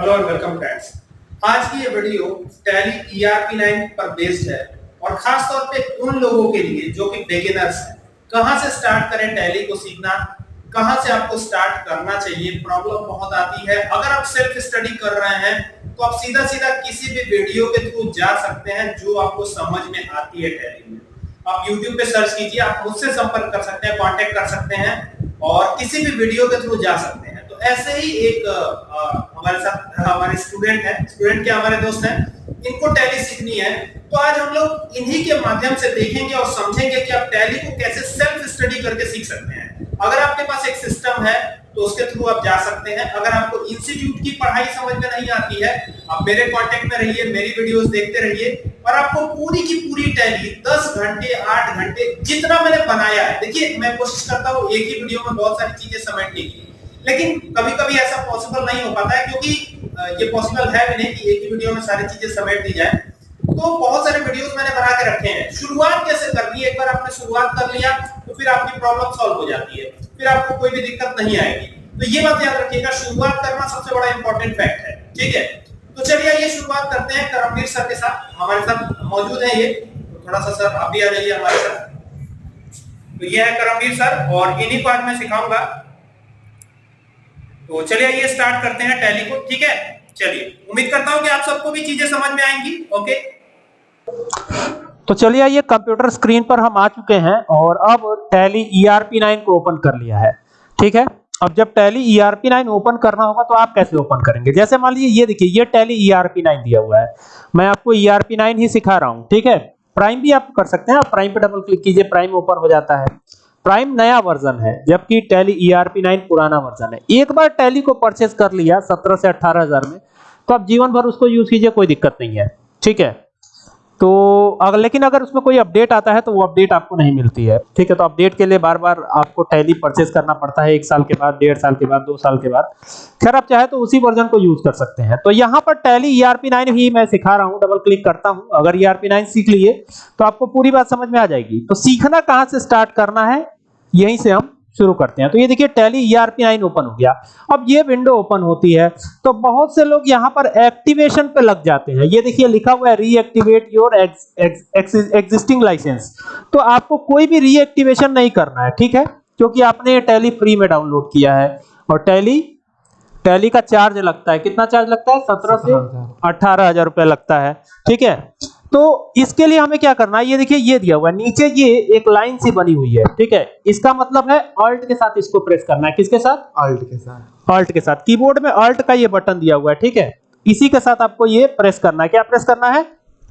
Hello and welcome friends आज की ये वीडियो टैली ERP9 पर बेस्ड है और खास तौर पे उन लोगों के लिए जो कि बिगिनर्स हैं। कहाँ से स्टार्ट करें टैली को सीखना? कहाँ से आपको स्टार्ट करना चाहिए? प्रॉब्लम बहुत आती है। अगर आप सेल्फ स्टडी कर रहे हैं तो आप सीधा सीधा किसी भी वीडियो के थ्रू जा सकते हैं जो आपको समझ में आती है टैली में। आप YouTube पे सर्च कीजिए, आप मुझसे संपर्क कर सकते हैं कांटेक्ट कर सकते हैं और किसी भी वीडियो के थ्रू जा सकते हैं। तो ऐसे ही एक हमारे साथ, हमारे स्टूडेंट है स्टूडेंट के हमारे दोस्त हैं, इनको टैली सीखनी है। तो आज हम लोग इन्हीं के माध्यम से देखेंगे और समझेंगे कि आप टैली को कैसे सेल्फ स्टडी करके सीख सकते हैं। अगर आपके पास एक सिस्टम है तो उसके थ्रू आप जा सकते हैं। अगर आपको इंस्टीट्यूट की पढ़ाई समझ में नहीं आती है, आप मेरे कांटेक्ट में रहिए, मेरी वीडियोस देखते रहिए और आपको पूरी की पूरी टैली 10 घंटे 8 घंटे जितना मैंने बनाया है। देखिए, मैं कोशिश करता हूँ एक ही वीडियो में बहुत सारी चीज़ें समेटने की। लेकिन कभी-कभी ऐसा पॉसिबल नहीं हो पाता है क्योंकि ये पॉसिबल है भी नहीं कि एक ही वीडियो में सारी चीज़ें समेट दी जाए। तो बहुत सारे वीडियोस मैंने बना के रखे हैं। शुरुआत कैसे करनी है? एक बार आपने शुरुआत कर लिया तो फिर आपकी प्रॉब्लम सॉल्व हो जाती है। फिर आपको कोई भी दिक्कत नहीं आएगी। तो ये बात याद रखिएगा, शुरुआत करना सबसे बड़ा इंपॉर्टेंट फैक्ट है। ठीक है? तो चलिए ये शुरुआत करते हैं करमवीर सर के साथ। हमारे साथ मौजूद है ये। तो थोड़ा सा सर आप भी आ जाइए हमारे साथ। तो ये है करमवीर सर, और इन्हीं को आज मैं सिखाऊँगा। तो चलिए ये स्टार्ट करते हैं टैली को। ठीक है? चलिए। उम्मीद करता हूँ कि आप सबको भी चीज़ें समझ में आएँगी। ओके तो चलिए आइए कंप्यूटर स्क्रीन पर हम आ चुके हैं और अब टैली ERP9 को ओपन कर लिया है। ठीक है? अब जब टैली ERP9 ओपन करना होगा तो आप कैसे ओपन करेंगे? जैसे मान लीजिए, ये देखिए, ये टैली ERP9 दिया हुआ है। मैं आपको ERP9 ही सिखा रहा हूँ। ठीक है? प्राइम भी आप कर सकते हैं। आप प्राइम पे डबल क्लिक कीजिए प्राइम ओपन हो जाता है। प्राइम नया वर्जन है, जबकि टैली ERP9 पुराना वर्जन है। एक बार टैली को परचेज कर लिया 17 से 18 हज़ार में तो आप जीवन भर उसको यूज़ कीजिए, कोई दिक्कत नहीं है। ठीक है? तो अगर लेकिन अगर उसमें कोई अपडेट आता है तो वो अपडेट आपको नहीं मिलती है। ठीक है तो अपडेट के लिए बार बार आपको टैली परचेज करना पड़ता है, एक साल के बाद, डेढ़ साल के बाद, दो साल के बाद। खैर, आप चाहे तो उसी वर्जन को यूज़ कर सकते हैं। तो यहाँ पर टैली ERP9 ही मैं सिखा रहा हूँ डबल क्लिक करता हूँ। अगर ERP9 सीख लिए तो आपको पूरी बात समझ में आ जाएगी। तो सीखना कहाँ से स्टार्ट करना है? यहीं से हम शुरू करते हैं। तो ये देखिए टैली ERP9 ओपन हो गया। अब ये विंडो ओपन होती है तो बहुत से लोग यहाँ पर एक्टिवेशन पे लग जाते हैं। ये देखिए लिखा हुआ है रीएक्टिवेट योर एग्जिस्टिंग लाइसेंस तो आपको कोई भी रीएक्टिवेशन नहीं करना है ठीक है? क्योंकि आपने ये टैली फ्री में डाउनलोड किया है। और टैली टैली का चार्ज लगता है। कितना चार्ज लगता है? सत्रह से अठारह हज़ार रुपया लगता है ठीक है? तो इसके लिए हमें क्या करना है? ये देखिए ये दिया हुआ है। नीचे ये एक लाइन सी बनी हुई है ठीक है? इसका मतलब है ऑल्ट के साथ इसको प्रेस करना है। किसके साथ? अल्ट के साथ। ऑल्ट के साथ। कीबोर्ड में ऑल्ट का ये बटन दिया हुआ है ठीक है? इसी के साथ आपको ये प्रेस करना है। क्या प्रेस करना है?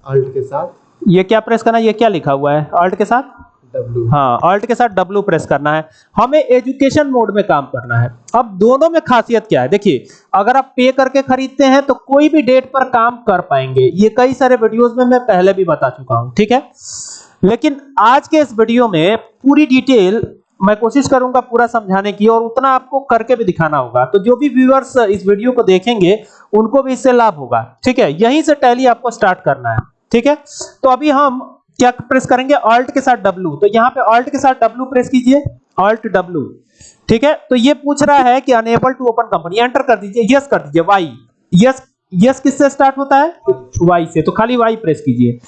अल्ट के साथ। ये क्या प्रेस करना है? ये क्या लिखा हुआ है? ऑल्ट के साथ। डब्ल्यू हाँ ऑल्ट के साथ W प्रेस करना है। हमें एजुकेशन मोड में काम करना है। अब दोनों में खासियत क्या है? देखिए, अगर आप पे करके खरीदते हैं तो कोई भी डेट पर काम कर पाएँगे। ये कई सारे वीडियोस में मैं पहले भी बता चुका हूँ, ठीक है? लेकिन आज के इस वीडियो में पूरी डिटेल मैं कोशिश करूँगा पूरा समझाने की, और उतना आपको करके भी दिखाना होगा। तो जो भी व्यूअर्स इस वीडियो को देखेंगे, उनको भी इससे लाभ होगा, ठीक है? यहीं से टैली आपको स्टार्ट करना है, ठीक है? तो अभी हम क्या प्रेस करेंगे? ऑल्ट के साथ W तो यहाँ पे ऑल्ट के साथ W प्रेस कीजिए। ऑल्ट W ठीक है? तो ये पूछ रहा है कि unable to open company enter कर दीजिए। यस कर दीजिए। वाई यस यस किससे स्टार्ट होता है? वाई से। तो खाली वाई प्रेस कीजिए।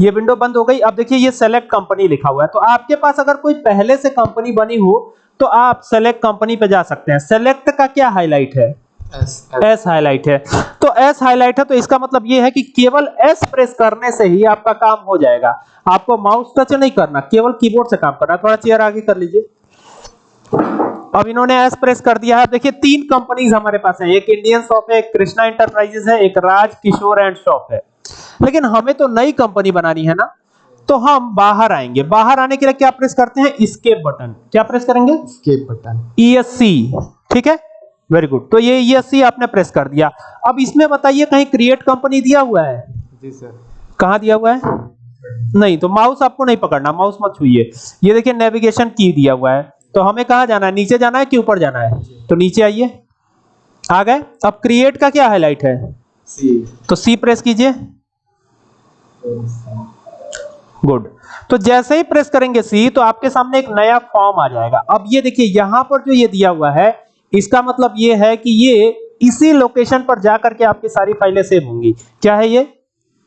ये विंडो बंद हो गई। अब देखिए ये सेलेक्ट कंपनी लिखा हुआ है। तो आपके पास अगर कोई पहले से कंपनी बनी हो तो आप सेलेक्ट कंपनी पे जा सकते हैं। सेलेक्ट का क्या हाईलाइट है? एस हाईलाइट है। तो एस हाईलाइट है तो इसका मतलब ये है कि केवल एस प्रेस करने से ही आपका काम हो जाएगा। आपको माउस टच नहीं करना केवल कीबोर्ड से काम करना। थोड़ा चेयर आगे कर लीजिए। अब इन्होंने एस प्रेस कर दिया है। देखिए तीन कंपनीज़ हमारे पास हैं। एक इंडियन शॉप है एक कृष्णा इंटरप्राइजेस है एक राज किशोर एंड शॉप है। लेकिन हमें तो नई कंपनी बनानी है ना? तो हम बाहर आएँगे। बाहर आने के लिए क्या प्रेस करते हैं? स्केप बटन क्या प्रेस करेंगे? स्केप बटन ESC ठीक है? वेरी गुड तो ये ESC आपने प्रेस कर दिया। अब इसमें बताइए कहीं क्रिएट कंपनी दिया हुआ है? जी सर कहाँ दिया हुआ है? नहीं तो माउस आपको नहीं पकड़ना माउस मत छुइए। ये देखिए नेविगेशन की दिया हुआ है। तो हमें कहा जाना है? नीचे जाना है कि ऊपर जाना है? तो नीचे आइए। आ गए। अब क्रिएट का क्या हाईलाइट है? सी तो सी प्रेस कीजिए। गुड तो जैसे ही प्रेस करेंगे सी तो आपके सामने एक नया फॉर्म आ जाएगा। अब ये देखिए यहाँ पर जो ये दिया हुआ है इसका मतलब ये है कि ये इसी लोकेशन पर जाकर के आपकी सारी फाइलें सेव होंगी। क्या है ये?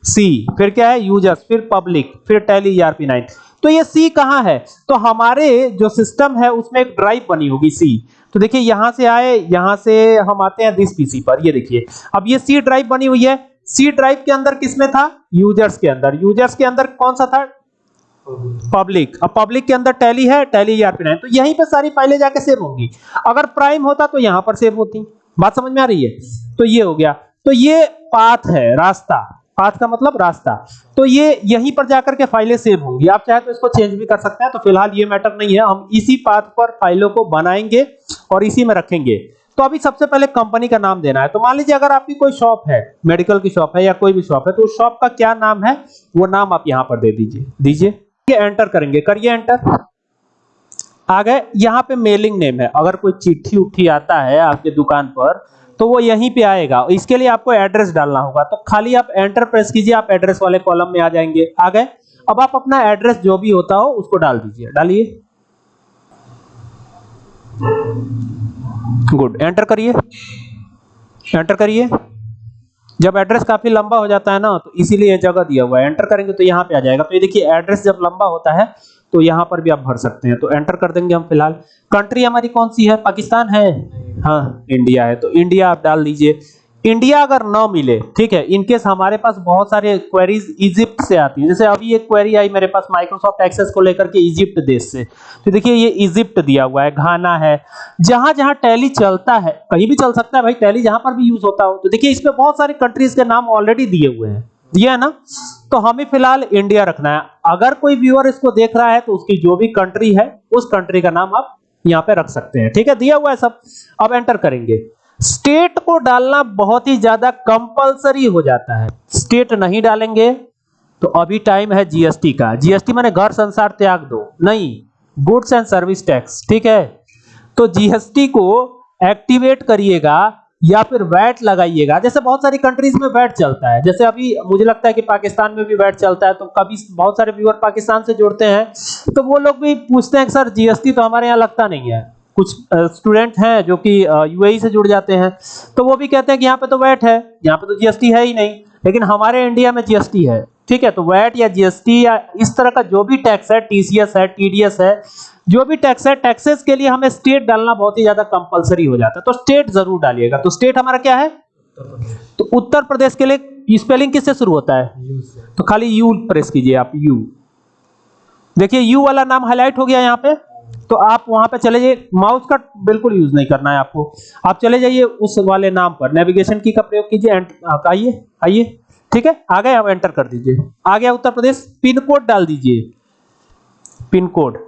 सी फिर क्या है? यूज़र्स फिर पब्लिक फिर टैली ईआरपी 9 तो ये सी कहाँ है? तो हमारे जो सिस्टम है, उसमें एक ड्राइव बनी होगी सी तो देखिए, यहाँ से आए, यहाँ से हम आते हैं दिस पीसी पर। ये देखिए, अब ये सी ड्राइव बनी हुई है। सी ड्राइव के अंदर किसमें था? यूज़र्स के अंदर। यूज़र्स के अंदर कौन सा था? पब्लिक अब पब्लिक के अंदर टैली है टैली ईआरपी 9 तो यहीं पे सारी फाइलें जाके सेव होंगी। अगर प्राइम होता तो यहाँ पर सेव होती। बात समझ में आ रही है? तो ये हो गया। तो ये पाथ है, रास्ता। पाथ का मतलब रास्ता। तो ये यहीं पर जाकर के फाइलें सेव होंगी। आप चाहे तो इसको चेंज भी कर सकते हैं तो फ़िलहाल ये मैटर नहीं है। हम इसी पाथ पर फाइलों को बनाएँगे और इसी में रखेंगे। तो अभी सबसे पहले कंपनी का नाम देना है। तो मान लीजिए अगर आपकी कोई शॉप है मेडिकल की शॉप है या कोई भी शॉप है तो उस शॉप का क्या नाम है? वो नाम आप यहाँ पर दे दीजिए। दीजिए। एंटर करेंगे। करिए एंटर आ गए। यहाँ पे मेलिंग नेम है। अगर कोई चिट्ठी उठी आता है आपके दुकान पर तो वो यहीं पे आएगा। इसके लिए आपको एड्रेस डालना होगा। तो खाली आप एंटर प्रेस कीजिए, आप एड्रेस वाले कॉलम में आ जाएँगे। आ गए। अब आप अपना एड्रेस जो भी होता हो, उसको डाल दीजिए। डालिए। गुड एंटर करिए। एंटर करिए। जब एड्रेस काफ़ी लंबा हो जाता है ना तो इसीलिए जगह दिया हुआ है। एंटर करेंगे तो यहाँ पे आ जाएगा। तो ये देखिए एड्रेस जब लंबा होता है तो यहाँ पर भी आप भर सकते हैं। तो एंटर कर देंगे हम फ़िलहाल। कंट्री हमारी कौन सी है? पाकिस्तान है? हाँ इंडिया है। तो इंडिया आप डाल दीजिए। इंडिया अगर न मिले, ठीक है इनकेस हमारे पास बहुत सारे क्वेरीज इजिप्ट से आती है। जैसे अभी एक क्वेरी आई मेरे पास माइक्रोसॉफ्ट एक्सेस को लेकर के इजिप्ट देश से। तो देखिए, ये इजिप्ट दिया हुआ है, घाना है। जहाँ जहाँ टैली चलता है, कहीं भी चल सकता है भाई टैली जहाँ पर भी यूज़ होता हो। तो देखिए इसमें बहुत सारे कंट्रीज़ के नाम ऑलरेडी दिए हुए हैं। दिया है ना? तो हमें फ़िलहाल इंडिया रखना है। अगर कोई व्यूअर इसको देख रहा है तो उसकी जो भी कंट्री है, उस कंट्री का नाम आप यहाँ पे रख सकते हैं। ठीक है? दिया हुआ है सब। अब एंटर करेंगे। स्टेट को डालना बहुत ही ज़्यादा कंपलसरी हो जाता है। स्टेट नहीं डालेंगे तो अभी टाइम है जीएसटी का। जीएसटी माने घर संसार त्याग दो, नहीं, गुड्स एंड सर्विस टैक्स, ठीक है? तो जीएसटी को एक्टिवेट करिएगा या फिर वैट लगाइएगा। जैसे बहुत सारी कंट्रीज़ में वैट चलता है। जैसे अभी मुझे लगता है कि पाकिस्तान में भी वैट चलता है तो कभी बहुत सारे व्यूअर पाकिस्तान से जुड़ते हैं तो वो लोग भी पूछते हैं सर जीएसटी तो हमारे यहाँ लगता नहीं है। कुछ स्टूडेंट हैं जो कि यूएई से जुड़ जाते हैं। तो वो भी कहते हैं कि यहाँ पे तो वैट है यहाँ पे तो जीएसटी है ही नहीं लेकिन हमारे इंडिया में जीएसटी है ठीक है? तो वैट या जीएसटी या इस तरह का जो भी टैक्स है टीसीएस है टीडीएस है जो भी टैक्स है टैक्सेस के लिए हमें स्टेट डालना बहुत ही ज़्यादा कंपलसरी हो जाता है। तो स्टेट ज़रूर डालिएगा। तो स्टेट हमारा क्या है? तो उत्तर प्रदेश के लिए स्पेलिंग किससे शुरू होता है? तो खाली यू प्रेस कीजिए आप यू देखिए यू वाला नाम हाईलाइट हो गया यहाँ पे। तो आप वहाँ पे चले जाइए। माउस का बिल्कुल यूज़ नहीं करना है आपको। आप चले जाइए उस वाले नाम पर। नेविगेशन की का प्रयोग कीजिए आइए आइए। ठीक है? आ गए, आप एंटर कर दीजिए। आ गया उत्तर प्रदेश। पिन कोड डाल दीजिए। Pin code.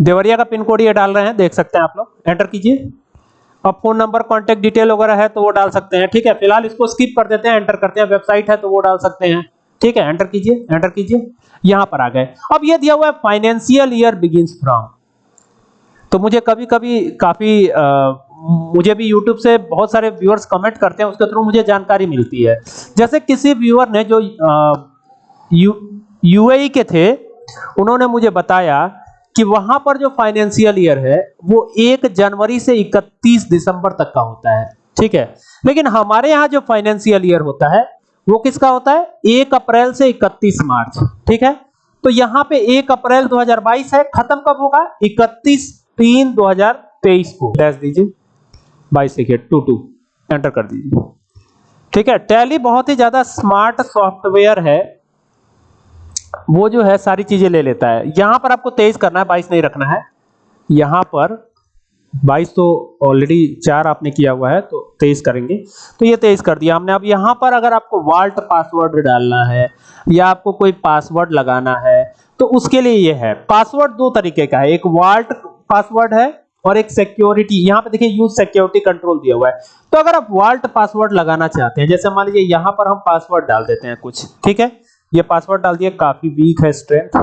देवरिया का पिन कोड ये डाल रहे हैं, देख सकते हैं आप लोग। एंटर कीजिए। अब फ़ोन नंबर कॉन्टेक्ट डिटेल वगैरह है तो वो डाल सकते हैं। ठीक है? फ़िलहाल इसको स्किप कर देते हैं एंटर करते हैं। वेबसाइट है तो वो डाल सकते हैं। ठीक है एंटर कीजिए एंटर कीजिए यहाँ पर आ गए। अब ये दिया हुआ है फाइनेंशियल ईयर बिगिंस फ्रॉम तो मुझे कभी कभी काफ़ी आ, मुझे भी YouTube से बहुत सारे व्यूअर्स कमेंट करते हैं उसके थ्रू मुझे जानकारी मिलती है। जैसे किसी व्यूअर ने जो यू यूएई के थे उन्होंने मुझे बताया कि वहाँ पर जो फाइनेंशियल ईयर है वो एक जनवरी से 31 दिसंबर तक का होता है। ठीक है? लेकिन हमारे यहाँ जो फाइनेंशियल ईयर होता है वो किसका होता है? एक अप्रैल से 31 मार्च, ठीक है? तो यहाँ पे एक अप्रैल 2022 है, खत्म कब होगा? 31 तीन 2023 को। डैश दीजिए। बाईस लिखिए, टू टू। एंटर कर दीजिए। ठीक है टैली बहुत ही ज़्यादा स्मार्ट सॉफ्टवेयर है। वो जो है, सारी चीज़ें ले लेता है। यहाँ पर आपको तेईस करना है, बाईस नहीं रखना है। यहाँ पर बाईस तो ऑलरेडी चार आपने किया हुआ है तो तेईस करेंगे। तो ये तेईस कर दिया हमने। अब यहाँ पर अगर आपको वाल्ट पासवर्ड डालना है, या आपको कोई पासवर्ड लगाना है तो उसके लिए ये है। पासवर्ड दो तरीके का है। एक वाल्ट पासवर्ड है और एक सिक्योरिटी यहाँ पे देखिए यूज़ सिक्योरिटी कंट्रोल दिया हुआ है। तो अगर आप वाल्ट पासवर्ड लगाना चाहते हैं, जैसे मान लीजिए यहाँ पर हम पासवर्ड डाल देते हैं कुछ, ठीक है? ये पासवर्ड डाल दिया, काफ़ी वीक है स्ट्रेंथ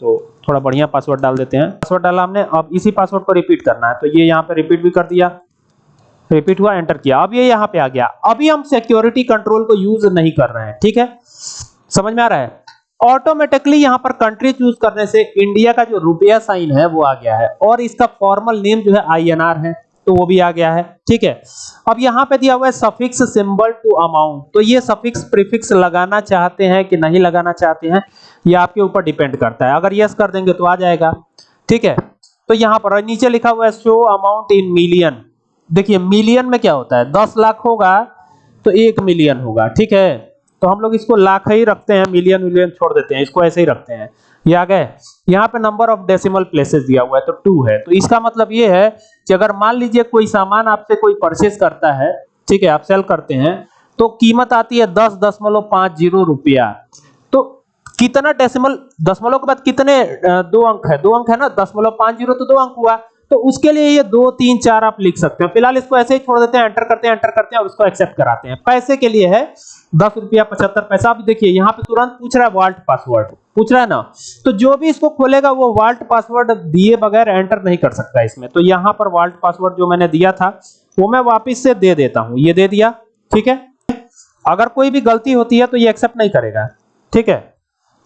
तो थोड़ा बढ़िया पासवर्ड डाल देते हैं। पासवर्ड डाला हमने, अब इसी पासवर्ड को रिपीट करना है। तो ये यहाँ पे रिपीट भी कर दिया। रिपीट हुआ एंटर किया। अब ये यहाँ पे आ गया। अभी हम सिक्योरिटी कंट्रोल को यूज़ नहीं कर रहे हैं, ठीक है? समझ में आ रहा है? ऑटोमेटिकली यहाँ पर कंट्री चूज़ करने से इंडिया का जो रुपया साइन है, वो आ गया है। और इसका फॉर्मल नेम जो है आईएनआर है। तो वो भी आ गया है, ठीक है? अब यहाँ पे दिया हुआ है सफिक्स सिंबल टू अमाउंट तो ये सफिक्स प्रीफिक्स लगाना चाहते हैं कि नहीं लगाना चाहते हैं, ये आपके ऊपर डिपेंड करता है। अगर यस कर देंगे तो आ जाएगा, ठीक है? तो यहाँ पर नीचे लिखा हुआ है शो अमाउंट इन मिलियन देखिए मिलियन में क्या होता है? दस लाख होगा तो एक मिलियन होगा, ठीक है? तो हम लोग इसको लाख ही रखते हैं मिलियन मिलियन छोड़ देते हैं, इसको ऐसे ही रखते हैं। ये आ गए। यहाँ पे नंबर ऑफ़ डेसिमल प्लेसेस दिया हुआ है तो टू है। तो इसका मतलब ये है कि अगर मान लीजिए कोई सामान आपसे कोई परचेज करता है, ठीक है, आप सेल करते हैं तो कीमत आती है दस दशमलव पाँच ज़ीरो रुपया। तो कितना डेसिमल दशमलव के बाद कितने दो अंक है? दो अंक है ना? दशमलव पाँच ज़ीरो तो दो अंक हुआ। तो उसके लिए ये दो, तीन, चार आप लिख सकते हैं। फ़िलहाल इसको ऐसे ही छोड़ देते हैं एंटर करते हैं एंटर करते हैं और इसको एक्सेप्ट कराते हैं। पैसे के लिए है दस रुपया पचहत्तर पैसा। अभी देखिए, यहाँ पे तुरंत पूछ रहा है वाल्ट पासवर्ड। पूछ रहा है ना? तो जो भी इसको खोलेगा, वो वाल्ट पासवर्ड दिए बगैर एंटर नहीं कर सकता इसमें। तो यहाँ पर वाल्ट पासवर्ड जो मैंने दिया था, वो मैं वापिस से दे देता हूँ। ये दे दिया, ठीक है? अगर कोई भी गलती होती है तो ये एक्सेप्ट नहीं करेगा। ठीक है?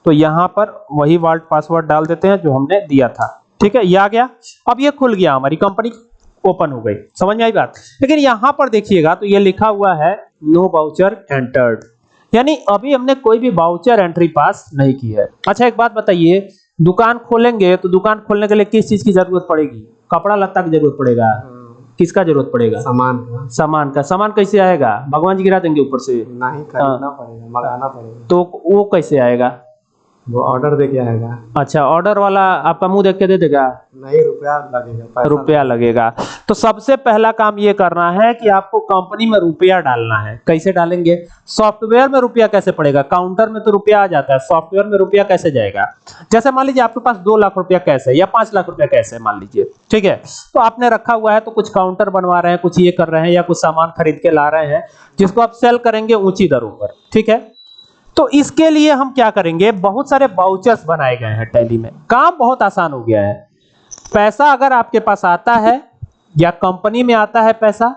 तो यहाँ पर वही वाल्ट पासवर्ड डाल देते हैं, जो हमने दिया था। ठीक है? ये आ गया। अब ये खुल गया। हमारी कंपनी ओपन हो गई। समझ में आई बात? लेकिन यहाँ पर देखिएगा तो ये लिखा हुआ है नो बाउचर एंटर्ड यानी अभी हमने कोई भी बाउचर एंट्री पास नहीं की है। अच्छा एक बात बताइए दुकान खोलेंगे तो दुकान खोलने के लिए किस चीज़ की ज़रूरत पड़ेगी? कपड़ा लत्ता की ज़रूरत पड़ेगा। किसका ज़रूरत पड़ेगा? सामान का। सामान का। सामान कैसे आएगा? भगवान जी गिरा देंगे ऊपर से। नहीं खरीदना पड़ेगा मंगाना पड़ेगा। तो वो कैसे आएगा? वो ऑर्डर दे के आएगा। अच्छा ऑर्डर वाला आपका मुँह देख के दे देगा? नहीं रुपया लगेगा रुपया लगेगा। तो सबसे पहला काम ये करना है कि आपको कंपनी में रुपया डालना है। कैसे डालेंगे? सॉफ्टवेयर में रुपया कैसे पड़ेगा? काउंटर में तो रुपया आ जाता है सॉफ्टवेयर में रुपया कैसे जाएगा? जैसे मान लीजिए आपके पास दो लाख रुपया कैसे है या पाँच लाख रुपया कैसे है मान लीजिए ठीक है? तो आपने रखा हुआ है तो कुछ काउंटर बनवा रहे हैं कुछ ये कर रहे हैं या कुछ सामान खरीद के ला रहे हैं जिसको आप सेल करेंगे ऊँची दरों पर ठीक है? तो इसके लिए हम क्या करेंगे? बहुत सारे बाउचर्स बनाए गए हैं टैली में। काम बहुत आसान हो गया है। पैसा अगर आपके पास आता है, या कंपनी में आता है पैसा,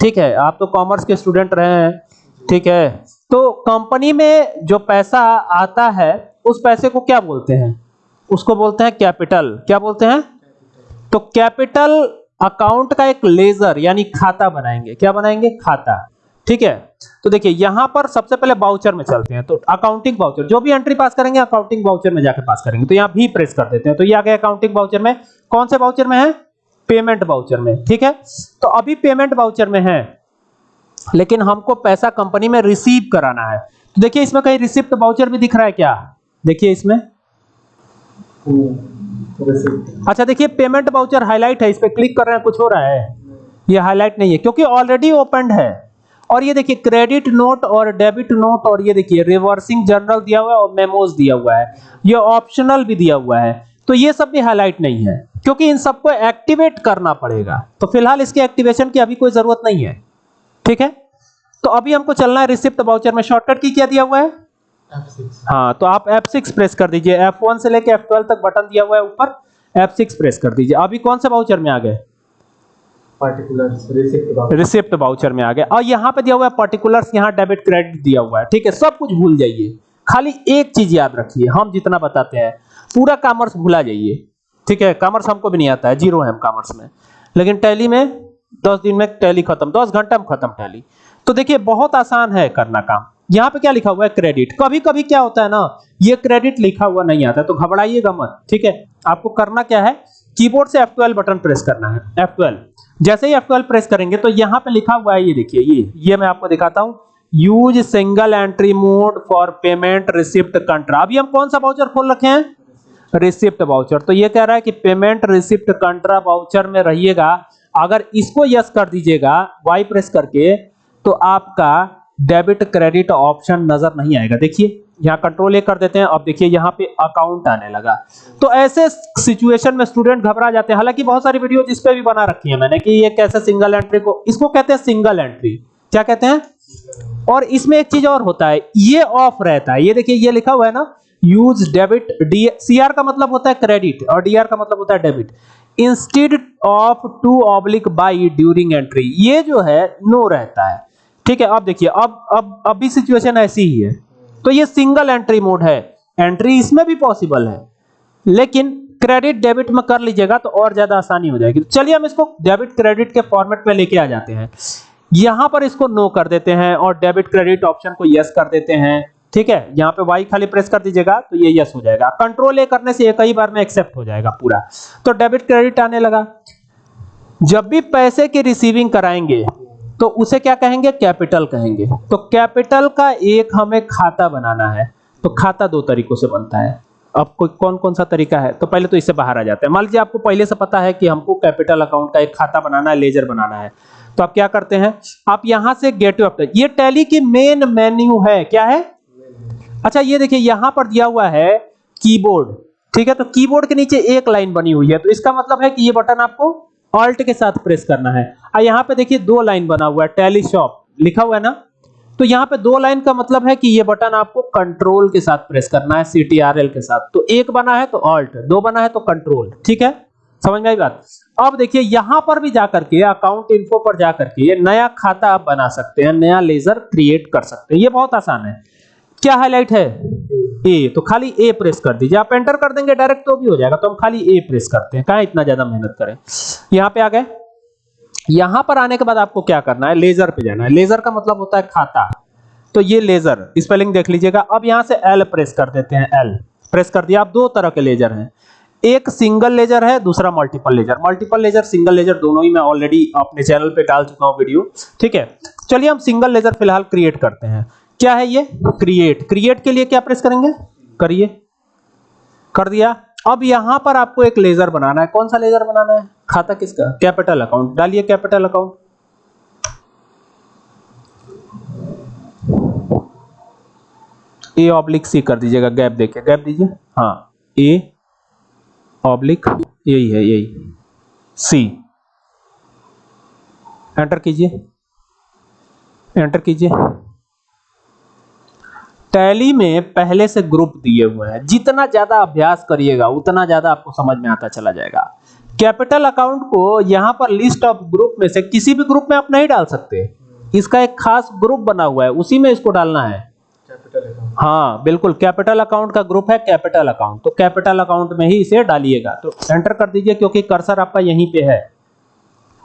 ठीक है, आप तो कॉमर्स के स्टूडेंट रहे हैं, ठीक है तो कंपनी में जो पैसा आता है, उस पैसे को क्या बोलते हैं? उसको बोलते हैं कैपिटल क्या बोलते हैं? तो कैपिटल अकाउंट का एक लेजर यानी खाता बनाएँगे। क्या बनाएँगे? खाता। ठीक है? तो देखिए, यहाँ पर सबसे पहले बाउचर में चलते हैं। तो अकाउंटिंग बाउचर जो भी एंट्री पास करेंगे अकाउंटिंग बाउचर में जाकर पास करेंगे। तो यहाँ भी प्रेस कर देते हैं। तो ये आ गया अकाउंटिंग बाउचर में। कौन से बाउचर में है? पेमेंट बाउचर में। ठीक है? तो अभी पेमेंट बाउचर में है। लेकिन हमको पैसा कंपनी में रिसीव कराना है। तो देखिए, इसमें कहीं रिसिप्ट बाउचर भी दिख रहा है क्या? देखिए इसमें। अच्छा देखिए पेमेंट बाउचर हाईलाइट है। इस पे क्लिक कर रहे हैं, कुछ हो रहा है। ये हाईलाइट नहीं है, क्योंकि ऑलरेडी ओपनड है। और ये देखिए क्रेडिट नोट और डेबिट नोट और ये देखिए रिवर्सिंग जर्नल दिया हुआ है और मेमोज दिया हुआ है। ये ऑप्शनल भी दिया हुआ है। तो ये सब भी हाईलाइट नहीं है, क्योंकि इन सबको एक्टिवेट करना पड़ेगा। तो फ़िलहाल इसके एक्टिवेशन की अभी कोई ज़रूरत नहीं है। ठीक है? तो अभी हमको चलना है रिसिप्ट बाउचर में। शॉर्टकट की क्या दिया हुआ है? हाँ तो आप F6 प्रेस कर दीजिए। F1 से लेके F12 तक बटन दिया हुआ है ऊपर। F6 प्रेस कर दीजिए। अभी कौन से बाउचर में आ गए? रिसिप्ट रिसिप्ट बाउचर में आ गया। और यहाँ पे दिया हुआ है पर्टिकुलर्स यहाँ डेबिट क्रेडिट दिया हुआ है। ठीक है, सब कुछ भूल जाइए। खाली एक चीज़ याद रखिए, हम जितना बताते हैं, पूरा कॉमर्स भूला जाइए। ठीक है कॉमर्स हमको भी नहीं आता है ज़ीरो है हम कॉमर्स में। लेकिन टैली में, दस दिन में टैली खत्म, दस घंटा में खत्म टैली तो देखिए, बहुत आसान है करना काम। यहाँ पे क्या लिखा हुआ है? क्रेडिट कभी कभी क्या होता है ना, ये क्रेडिट लिखा हुआ नहीं आता तो घबराइएगा मत। ठीक है, आपको करना क्या है? कीबोर्ड से F12 बटन प्रेस करना है। F12 जैसे ही F12 प्रेस करेंगे तो यहाँ पे लिखा हुआ है, ये देखिए, ये ये मैं आपको दिखाता हूँ। Use single entry mode for payment receipt contra अभी हम कौन सा वाउचर खोल रखे हैं? रिसिप्ट वाउचर तो ये कह रहा है कि पेमेंट रिसिप्ट कंट्रा वाउचर में रहिएगा। अगर इसको यस कर दीजिएगा वाई प्रेस करके तो आपका डेबिट क्रेडिट ऑप्शन नज़र नहीं आएगा। देखिए, यहाँ कंट्रोल ए कर देते हैं। अब देखिए, यहाँ पे अकाउंट आने लगा। तो ऐसे सिचुएशन में स्टूडेंट घबरा जाते हैं। हालाँकि बहुत सारी वीडियो जिस पे भी बना रखी है मैंने कि ये कैसे सिंगल एंट्री को इसको कहते हैं सिंगल एंट्री क्या कहते हैं? और इसमें एक चीज़ और होता है। ये ऑफ़ रहता है। ये देखिए, ये लिखा हुआ है ना यूज़ डेबिट डी सीआर का मतलब होता है क्रेडिट और डीआर का मतलब होता है debit instead of to oblique by during entry ये जो है नो रहता है। ठीक है अब देखिए, अब अब अभी सिचुएशन ऐसी ही है। तो ये सिंगल एंट्री मोड है। एंट्री इसमें भी पॉसिबल है। लेकिन क्रेडिट डेबिट में कर लीजिएगा तो और ज़्यादा आसानी हो जाएगी। तो चलिए हम इसको डेबिट क्रेडिट के फॉर्मेट में लेके आ जाते हैं। यहाँ पर इसको नो कर देते हैं और डेबिट क्रेडिट ऑप्शन को यस कर देते हैं। ठीक है, यहाँ पे वाई खाली प्रेस कर दीजिएगा तो ये यस हो जाएगा। कंट्रोल ए करने से एक ही बार में एक्सेप्ट हो जाएगा पूरा। तो डेबिट क्रेडिट आने लगा। जब भी पैसे की रिसीविंग कराएँगे तो उसे क्या कहेंगे? कैपिटल कहेंगे। तो कैपिटल का एक हमें खाता बनाना है। तो खाता दो तरीकों से बनता है। अब कोई कौन कौन सा तरीका है? तो पहले तो इससे बाहर आ जाते हैं। मान लीजिए आपको पहले से पता है कि हमको कैपिटल अकाउंट का एक खाता बनाना है, लेजर बनाना है। तो आप क्या करते हैं? आप यहाँ से गेट टू ये टैली की मेन मेन्यू है। क्या है? अच्छा ये देखिए, यहाँ पर दिया हुआ है कीबोर्ड। ठीक है तो कीबोर्ड के नीचे एक लाइन बनी हुई है। तो इसका मतलब है कि ये बटन आपको ऑल्ट के साथ प्रेस करना है। और यहाँ पे देखिए दो लाइन बना हुआ है टैली शॉप लिखा हुआ है ना? तो यहाँ पे दो लाइन का मतलब है कि ये बटन आपको कंट्रोल के साथ प्रेस करना है सीटीआरएल के साथ। तो एक बना है तो ऑल्ट दो बना है तो कंट्रोल ठीक है? समझ में आई बात? अब देखिए, यहाँ पर भी जाकर के अकाउंट इन्फो पर जाकर के नया खाता आप बना सकते हैं, नया लेजर क्रिएट कर सकते हैं। ये बहुत आसान है। क्या हाईलाइट है? ए तो खाली ए प्रेस कर दीजिए। आप एंटर कर देंगे डायरेक्ट तो भी हो जाएगा। तो हम खाली ए प्रेस करते हैं। कहा इतना ज़्यादा मेहनत करें? यहाँ पे आ गए। यहाँ पर आने के बाद आपको क्या करना है? लेजर पे जाना है। लेजर का मतलब होता है खाता। तो ये लेजर स्पेलिंग देख लीजिएगा। अब यहाँ से एल प्रेस कर देते हैं एल प्रेस कर दिया। आप दो तरह के लेजर हैं। एक सिंगल लेजर है, दूसरा multiple ledger multiple ledger single ledger दोनों ही मैं ऑलरेडी अपने चैनल पे डाल चुका हूँ वीडियो ठीक है? चलिए हम सिंगल लेजर फ़िलहाल क्रिएट करते हैं। क्या है ये? क्रिएट क्रिएट के लिए क्या प्रेस करेंगे? करिए। कर दिया। अब यहाँ पर आपको एक लेजर बनाना है। कौन सा लेजर बनाना है? खाता किसका? कैपिटल अकाउंट डालिए capital account A oblique C कर दीजिएगा। गैप देखिए गैप दीजिए। हाँ। ए ऑब्लिक यही है, यही। सी एंटर कीजिए। एंटर कीजिए। टैली में पहले से ग्रुप दिए हुए हैं। जितना ज़्यादा अभ्यास करिएगा उतना ज़्यादा आपको समझ में आता चला जाएगा। कैपिटल अकाउंट को यहाँ पर लिस्ट ऑफ़ ग्रुप में से किसी भी ग्रुप में आप नहीं डाल सकते। इसका एक खास ग्रुप बना हुआ है उसी में इसको डालना है। हाँ बिल्कुल कैपिटल अकाउंट का ग्रुप है कैपिटल अकाउंट। तो कैपिटल अकाउंट में ही इसे डालिएगा। तो एंटर कर दीजिए क्योंकि कर्सर आपका यहीं पे है।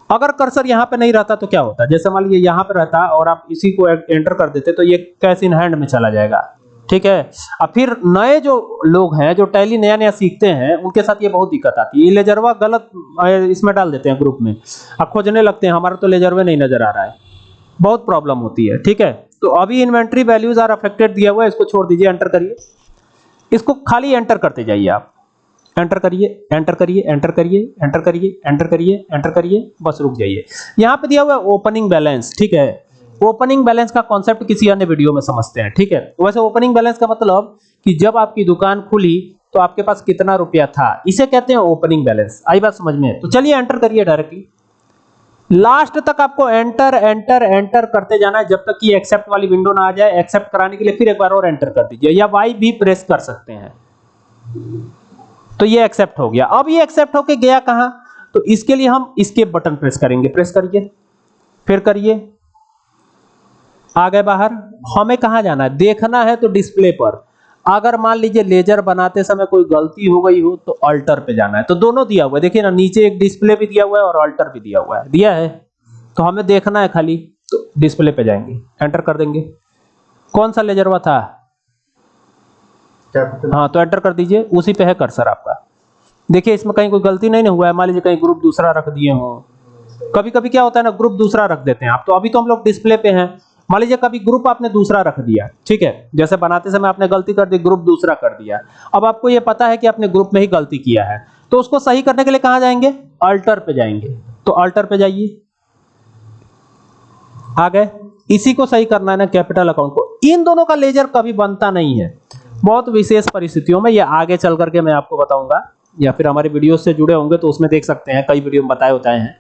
अगर कर्सर यहाँ पे नहीं रहता तो क्या होता? जैसे मान लीजिए यहाँ पे रहता और आप इसी को एंटर कर देते तो ये कैश इन हैंड में चला जाएगा? ठीक है? अब फिर नए जो लोग हैं, जो टैली नया नया सीखते हैं, उनके साथ ये बहुत दिक्कत आती है। लेजरवा गलत इसमें डाल देते हैं ग्रुप में। अब खोजने लगते हैं, हमारा तो लेजरवे नहीं नज़र आ रहा है। बहुत प्रॉब्लम होती है, ठीक है? तो अभी इन्वेंट्री वैल्यूज़ आर अफेक्टेड दिया हुआ है, इसको छोड़ दीजिए एंटर करिए। इसको खाली एंटर करते जाइए आप। एंटर करिए एंटर करिए एंटर करिए एंटर करिए एंटर करिए एंटर करिए, बस रुक जाइए। यहाँ पे दिया हुआ है ओपनिंग बैलेंस ठीक है? ओपनिंग बैलेंस का कॉन्सेप्ट किसी अन्य वीडियो में समझते हैं, ठीक है? वैसे ओपनिंग बैलेंस का मतलब कि जब आपकी दुकान खुली तो आपके पास कितना रुपया था? इसे कहते हैं ओपनिंग बैलेंस आई बात समझ में? तो चलिए एंटर करिए डायरेक्टली लास्ट तक आपको एंटर एंटर एंटर करते जाना है। जब तक कि एक्सेप्ट वाली विंडो ना आ जाए एक्सेप्ट कराने के लिए फिर एक बार और एंटर कर दीजिए, या वाई भी प्रेस कर सकते हैं। तो ये एक्सेप्ट हो गया। अब ये एक्सेप्ट होके गया कहाँ? तो इसके लिए हम इसके बटन प्रेस करेंगे। प्रेस करिए। फिर करिए। आ गए बाहर। हमें कहाँ जाना है? देखना है तो डिस्प्ले पर। अगर मान लीजिए लेजर बनाते समय कोई गलती हो गई हो तो अल्टर पे जाना है। तो दोनों दिया हुआ है। देखिए ना, नीचे एक डिस्प्ले भी दिया हुआ है और अल्टर भी दिया हुआ है। दिया है। तो हमें देखना है खाली। तो डिस्प्ले पे जाएँगे। एंटर कर देंगे। कौन सा लेजर हुआ था? कैपिटल हाँ? तो एंटर कर दीजिए, उसी पे है कर्सर आपका। देखिए, इसमें कहीं कोई गलती नहीं ना हुआ है। मान लीजिए कहीं ग्रुप दूसरा रख दिए हो। कभी कभी क्या होता है ना ग्रुप दूसरा रख देते हैं आप। तो अभी तो हम लोग डिस्प्ले पे हैं। मान लीजिए कभी ग्रुप आपने दूसरा रख दिया, ठीक है? जैसे बनाते समय आपने गलती कर दी ग्रुप दूसरा कर दिया। अब आपको ये पता है कि आपने ग्रुप में ही गलती किया है। तो उसको सही करने के लिए कहाँ जाएँगे? अल्टर पे जाएँगे। तो अल्टर पे जाइए। आ गए। इसी को सही करना है ना कैपिटल अकाउंट को। इन दोनों का लेजर कभी बनता नहीं है। बहुत विशेष परिस्थितियों में ये आगे चल करके मैं आपको बताऊँगा, या फिर हमारे वीडियो से जुड़े होंगे तो उसमें देख सकते हैं, कई वीडियो में बताए होते हैं।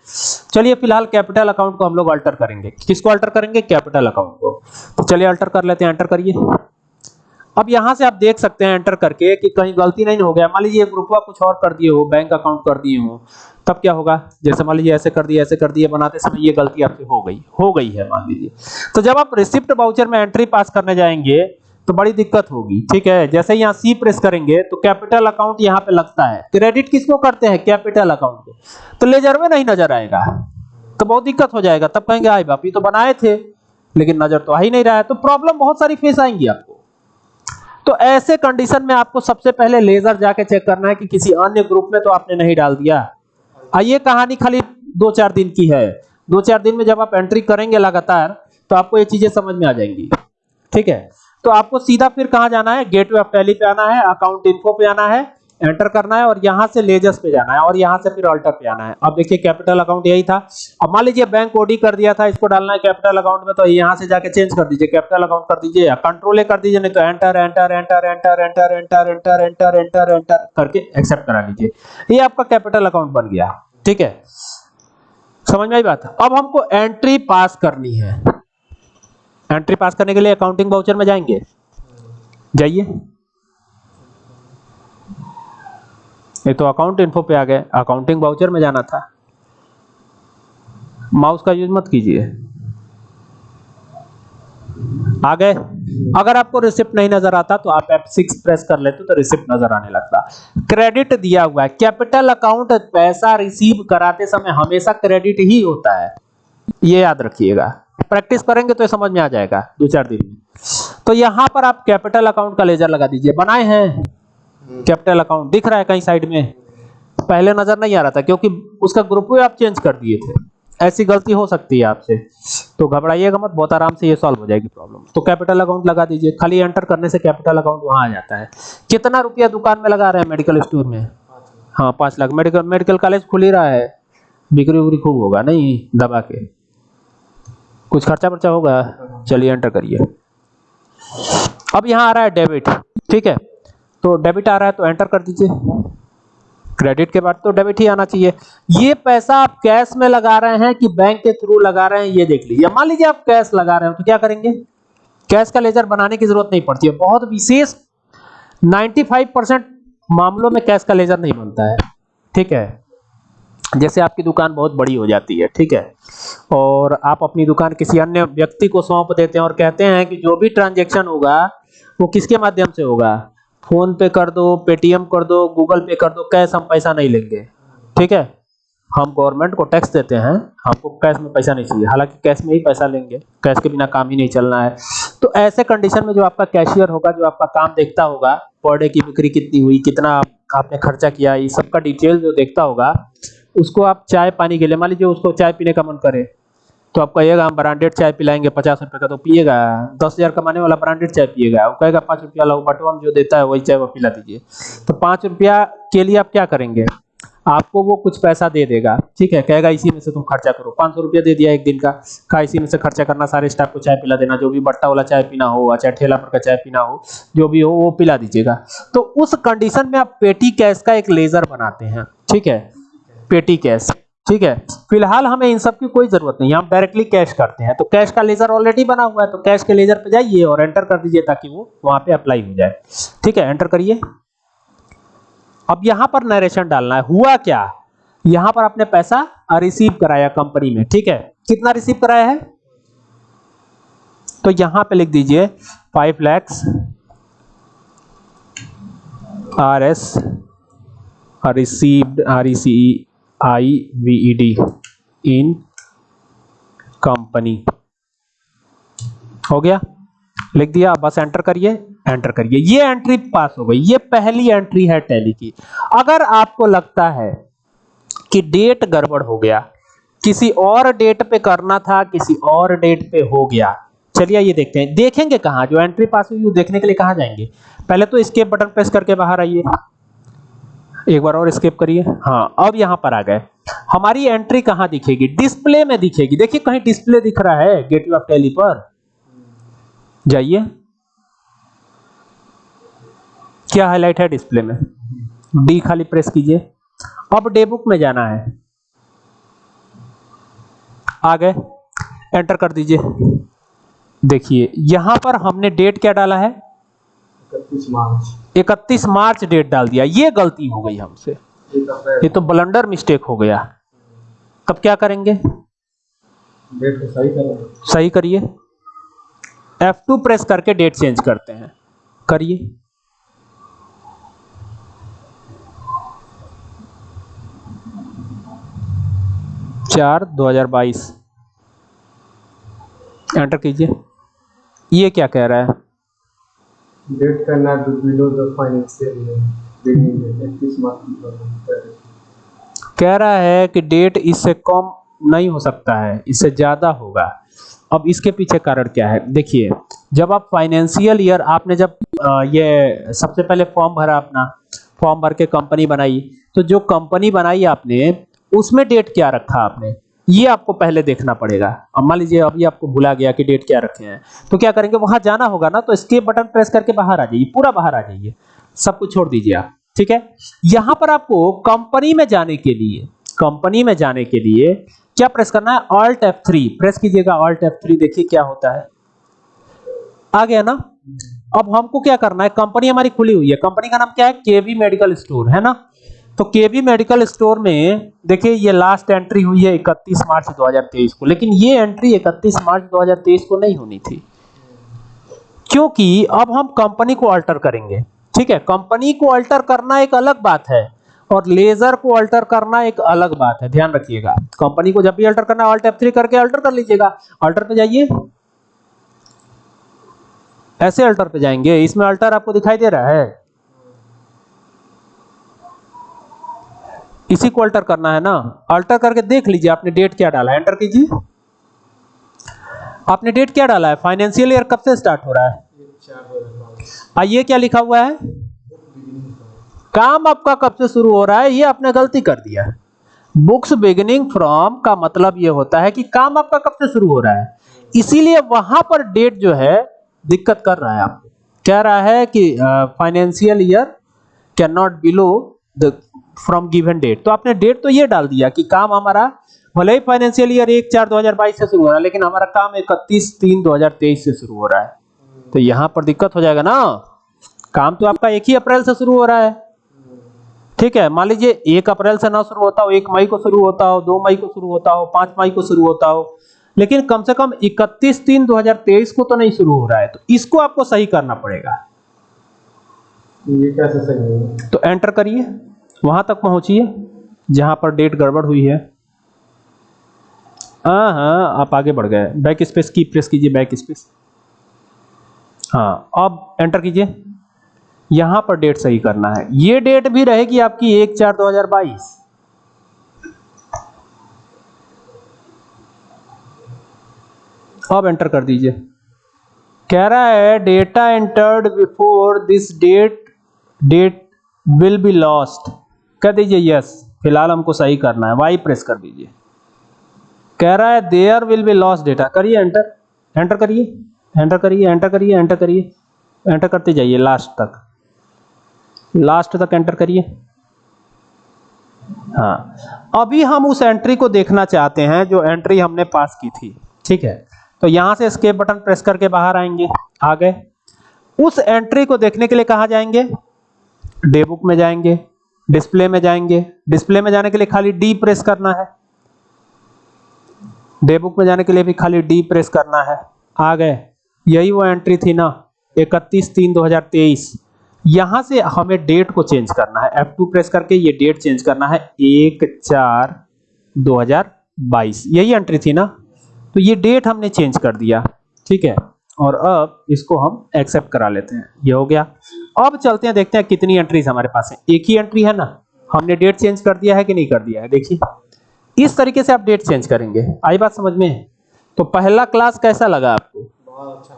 चलिए, फ़िलहाल कैपिटल अकाउंट को हम लोग अल्टर करेंगे। किसको अल्टर करेंगे? कैपिटल अकाउंट को। तो चलिए अल्टर कर लेते हैं एंटर करिए। अब यहाँ से आप देख सकते हैं एंटर करके कि कहीं गलती नहीं हो गया। मान लीजिए ग्रुपवा कुछ और कर दिए हो बैंक अकाउंट कर दिए हो, तब क्या होगा? जैसे मान लीजिए ऐसे कर दिए, ऐसे कर दिए, बनाते समय ये गलती आपसे हो गई हो गई है, मान लीजिए। तो जब आप रिसिप्ट वाउचर में एंट्री पास करने जाएँगे तो बड़ी दिक्कत होगी, ठीक है? जैसे यहाँ सी प्रेस करेंगे तो कैपिटल अकाउंट यहाँ पे लगता है। क्रेडिट किसको करते हैं? कैपिटल अकाउंट को तो लेजर में नहीं नज़र आएगा। तो बहुत दिक्कत हो जाएगा। तब कहेंगे आई बाप, ये तो बनाए थे। लेकिन नज़र तो आ ही नहीं रहा है। तो प्रॉब्लम बहुत सारी फेस आएँगी आपको। तो ऐसे कंडीशन में आपको सबसे पहले लेजर जाके चेक करना है कि किसी अन्य ग्रुप में तो आपने नहीं डाल दिया। ये कहानी खाली दो चार दिन की है। दो चार दिन में जब आप एंट्री करेंगे लगातार तो आपको ये चीज़ें समझ में आ जाएँगी। ठीक है? तो आपको सीधा फिर कहाँ जाना है? गेटवे ऑफ़ टैली पे आना है अकाउंट इन्फो पे आना है एंटर करना है और यहाँ से लेजर्स पे जाना है और यहाँ से फिर अल्टर पे आना है। अब देखिए कैपिटल अकाउंट यही था। अब मान लीजिए बैंक ओडी कर दिया था, इसको डालना है कैपिटल अकाउंट में तो यहाँ से जाके चेंज कर दीजिए। कैपिटल अकाउंट कर दीजिए या कंट्रोल कर दीजिए, नहीं तो enter enter enter enter enter enter enter enter enter enter करके एक्सेप्ट करा लीजिए। ये आपका कैपिटल अकाउंट बन गया। ठीक है? समझ में आई बात? अब हमको एंट्री पास करनी है। एंट्री पास करने के लिए अकाउंटिंग वाउचर में जाएँगे? जाइए। ये तो अकाउंट इन्फो पे आ गए। अकाउंटिंग वाउचर में जाना था। माउस का यूज़ मत कीजिए। आ गए। अगर आपको रिसिप्ट नहीं नज़र आता तो आप F6 प्रेस कर लेते तो रिसिप्ट नज़र आने लगता। क्रेडिट दिया हुआ है। कैपिटल अकाउंट पैसा रिसीव कराते समय हमेशा क्रेडिट ही होता है। ये याद रखिएगा। प्रैक्टिस करेंगे तो समझ में आ जाएगा, दो चार दिन में। तो यहाँ पर आप कैपिटल अकाउंट का लेजर लगा दीजिए। बनाए हैं। कैपिटल अकाउंट दिख रहा है कहीं साइड में। पहले नज़र नहीं आ रहा था, क्योंकि उसका ग्रुप भी आप चेंज कर दिए थे। ऐसी गलती हो सकती है आपसे। तो घबराइएगा मत, बहुत आराम से ये सॉल्व हो जाएगी प्रॉब्लम तो कैपिटल अकाउंट लगा दीजिए। खाली एंटर करने से कैपिटल अकाउंट वहाँ आ जाता है। कितना रुपया दुकान में लगा रहे हैं मेडिकल स्टोर में? हाँ पाँच लाख। मेडिकल मेडिकल कॉलेज खुल ही रहा है। बिक्री उक्री खूब होगा, नहीं? दबा के। कुछ खर्चा वर्चा होगा? चलिए एंटर करिए। अब यहाँ आ रहा है डेबिट ठीक है? तो डेबिट आ रहा है तो एंटर कर दीजिए। क्रेडिट के बाद तो डेबिट ही आना चाहिए। ये पैसा आप कैश में लगा रहे हैं कि बैंक के थ्रू लगा रहे हैं, ये देख लीजिए। मान लीजिए आप कैश लगा रहे हो तो क्या करेंगे? कैश का लेजर बनाने की ज़रूरत नहीं पड़ती है। बहुत विशेष 95 परसेंट मामलों में कैश का लेजर नहीं बनता है। ठीक है? जैसे आपकी दुकान बहुत बड़ी हो जाती है, ठीक है? और आप अपनी दुकान किसी अन्य व्यक्ति को सौंप देते हैं और कहते हैं कि जो भी ट्रांजेक्शन होगा, वो किसके माध्यम से होगा? फ़ोन पे कर दो, पेटीएम कर दो, गूगल पे कर दो, कैश हम पैसा नहीं लेंगे, ठीक है? हम गवर्नमेंट को टैक्स देते हैं, हमको कैश में पैसा नहीं चाहिए, हालाँकि कैश में ही पैसा लेंगे, कैश के बिना काम ही नहीं चलना है। तो ऐसे कंडीशन में जो आपका कैशियर होगा, जो आपका काम देखता होगा पर की बिक्री कितनी हुई, कितना आपने खर्चा किया, ये सबका डिटेल जो देखता होगा उसको आप चाय पानी के लिए, मान लीजिए उसको चाय पीने का मन करे तो आप कहिएगा, हम ब्रांडेड चाय पिलाएँगे पचास रुपए का तो पिएगा, दस हज़ार कमाने वाला ब्रांडेड चाय पिएगा। वो कहेगा, पाँच रुपया वाला बटवाम जो देता है वही चाय वो पिला दीजिए। तो पाँच रुपया के लिए आप क्या करेंगे? आपको वो कुछ पैसा दे देगा। ठीक है, कहेगा, इसी में से तुम खर्चा करो। पाँच सौ रुपया दे दिया एक दिन का। का इसी में से खर्चा करना, सारे स्टाफ को चाय पिला देना, जो भी बट्टा वाला चाय पीना हो, चाहे ठेला पर का चाय पीना हो, जो भी हो, वो पिला दीजिएगा। तो उस कंडीशन में आप पेटी कैश का एक लेजर बनाते हैं। ठीक है पेटी कैश, ठीक है? फ़िलहाल हमें इन सब की कोई ज़रूरत नहीं, हम डायरेक्टली कैश करते हैं। तो कैश का लेजर ऑलरेडी बना हुआ है तो कैश के लेजर पे जाइए और एंटर कर दीजिए ताकि वो वहाँ पे अप्लाई हो जाए। ठीक है? एंटर करिए। अब यहाँ पर नरेशन डालना है। हुआ क्या? यहाँ पर आपने पैसा रिसीव कराया कंपनी में, ठीक है? कितना रिसीव कराया है? तो यहाँ पे लिख दीजिए five lakhs R S received R E C I V E D in company हो गया? लिख दिया, बस एंटर करिए एंटर करिए। ये एंट्री पास हो गई। ये पहली एंट्री है टैली की। अगर आपको लगता है कि डेट गड़बड़ हो गया, किसी और डेट पे करना था, किसी और डेट पे हो गया, चलिए ये देखते हैं। देखेंगे कहाँ? जो एंट्री पास हुई देखने के लिए कहाँ जाएँगे? पहले तो स्केप बटन प्रेस करके बाहर आइए। एक बार और स्केप करिए। हाँ अब यहाँ पर आ गए। हमारी एंट्री कहाँ दिखेगी? डिस्प्ले में दिखेगी। देखिए, कहीं डिस्प्ले दिख रहा है गेटवे ऑफ़ टैली पर। जाइए। क्या हाईलाइट है डिस्प्ले में? डी खाली प्रेस कीजिए। अब डे बुक में जाना है। आ गए। एंटर कर दीजिए। देखिए, यहाँ पर हमने डेट क्या डाला है? इकतीस मार्च। 31 मार्च डेट डाल दिया। ये गलती हो गई हमसे। ये तो ब्लंडर मिस्टेक हो गया। तब क्या करेंगे? डेट को सही करो। सही करिए। F2 प्रेस करके डेट चेंज करते हैं। करिए। चार दो हज़ार बाईस। एंटर कीजिए। ये क्या कह रहा है? ईयर बिगिनिंग डेट इकतीस मार्च टू थाउज़ेंड कह रहा है कि डेट इससे कम नहीं हो सकता है, इससे ज़्यादा होगा। अब इसके पीछे कारण क्या है? देखिए, जब आप फाइनेंशियल ईयर आपने जब ये सबसे पहले फॉर्म भरा अपना फॉर्म भर के कंपनी बनाई तो जो कंपनी बनाई आपने, उसमें डेट क्या रखा आपने? ये आपको पहले देखना पड़ेगा। अब मान लीजिए अभी आपको भुला गया कि डेट क्या रखे हैं। तो क्या करेंगे? वहाँ जाना होगा ना तो escape बटन प्रेस करके बाहर आ जाइए, पूरा बाहर आ जाइए। सब कुछ छोड़ दीजिए आप, ठीक है? यहाँ पर आपको कंपनी में जाने के लिए कंपनी में जाने के लिए क्या प्रेस करना है? ऑल्ट F3 प्रेस कीजिएगा ऑल्ट F3 देखिए क्या होता है। आ गया ना? अब हमको क्या करना है? कंपनी हमारी खुली हुई है। कंपनी का नाम क्या है? केवी मेडिकल स्टोर है ना? तो केवी मेडिकल स्टोर में, देखिए, ये लास्ट एंट्री हुई है 31 मार्च 2023 को, लेकिन ये एंट्री 31 मार्च 2023 को नहीं होनी थी। क्योंकि अब हम कंपनी को अल्टर करेंगे, ठीक है? कंपनी को अल्टर करना एक अलग बात है और लेजर को अल्टर करना एक अलग बात है। ध्यान रखिएगा कंपनी को जब भी अल्टर करना ऑल्ट F3 करके अल्टर कर लीजिएगा। अल्टर पे जाइए। ऐसे अल्टर पे जाएँगे, इसमें अल्टर आपको दिखाई दे रहा है। इसी को अल्टर करना है ना? अल्टर करके देख लीजिए, आपने डेट क्या डाला है? एंटर कीजिए। आपने डेट क्या डाला है? फाइनेंशियल ईयर कब से स्टार्ट हो रहा है? एक चार दो हज़ार बाईस आ ये क्या लिखा हुआ है? काम आपका कब से शुरू हो रहा है? ये आपने गलती कर दिया है। बुक्स बिगिनिंग फ्रॉम का मतलब ये होता है कि काम आपका कब से शुरू हो रहा है? इसीलिए वहाँ पर डेट जो है, दिक्कत कर रहा है आपको। कह रहा है कि financial year can not below the from given date तो आपने डेट तो ये डाल दिया कि काम हमारा भले ही फाइनेंशियल ईयर एक चार 2022 से शुरू हो रहा है लेकिन हमारा काम इकतीस तीन 2023 से शुरू हो रहा है। तो यहाँ पर दिक्कत हो जाएगा ना। काम तो आपका एक ही अप्रैल से शुरू हो रहा है। ठीक है मान लीजिए एक अप्रैल से ना शुरू होता हो एक मई को शुरू होता हो दो मई को शुरू होता हो पाँच मई को शुरू होता हो लेकिन कम से कम 31 तीन 2023 को तो नहीं शुरू हो रहा है तो इसको आपको सही करना पड़ेगा। ये कैसे सही है तो एंटर करिए। वहाँ तक पहुंचिए, जहाँ पर डेट गड़बड़ हुई है। हाँ हाँ आप आगे बढ़ गए। बैक स्पेस की प्रेस कीजिए बैक स्पेस हाँ अब एंटर कीजिए। यहाँ पर डेट सही करना है। ये डेट भी रहेगी आपकी एक चार दो हज़ार बाईस। अब एंटर कर दीजिए। कह रहा है data entered before this date date will be lost कह दीजिए यस फ़िलहाल हमको सही करना है वाई प्रेस कर दीजिए। कह रहा है there will be lost data करिए एंटर एंटर करिए एंटर करिए एंटर करिए एंटर करिए एंटर करते जाइए लास्ट तक। लास्ट तक एंटर करिए। हाँ अभी हम उस एंट्री को देखना चाहते हैं, जो एंट्री हमने पास की थी। ठीक है तो यहाँ से escape बटन प्रेस करके बाहर आएँगे आ गए उस एंट्री को देखने के लिए कहा जाएँगे? डे बुक में जाएँगे। डिस्प्ले में जाएँगे। डिस्प्ले में जाने के लिए खाली डी प्रेस करना है। डे बुक में जाने के लिए भी खाली डी प्रेस करना है। आ गए। यही वो एंट्री थी ना 31 तीन 2023 यहाँ से हमें डेट को चेंज करना है। F2 प्रेस करके ये डेट चेंज करना है। एक चार 2022 यही एंट्री थी ना। तो ये डेट हमने चेंज कर दिया। ठीक है? और अब इसको हम एक्सेप्ट करा लेते हैं। ये हो गया। अब चलते हैं, देखते हैं कितनी एंट्रीज हमारे पास है। एक ही एंट्री है ना? हमने डेट चेंज कर दिया है कि नहीं कर दिया है? देखिए। इस तरीके से आप डेट चेंज करेंगे। आई बात समझ में तो पहला क्लास कैसा लगा आपको? बहुत अच्छा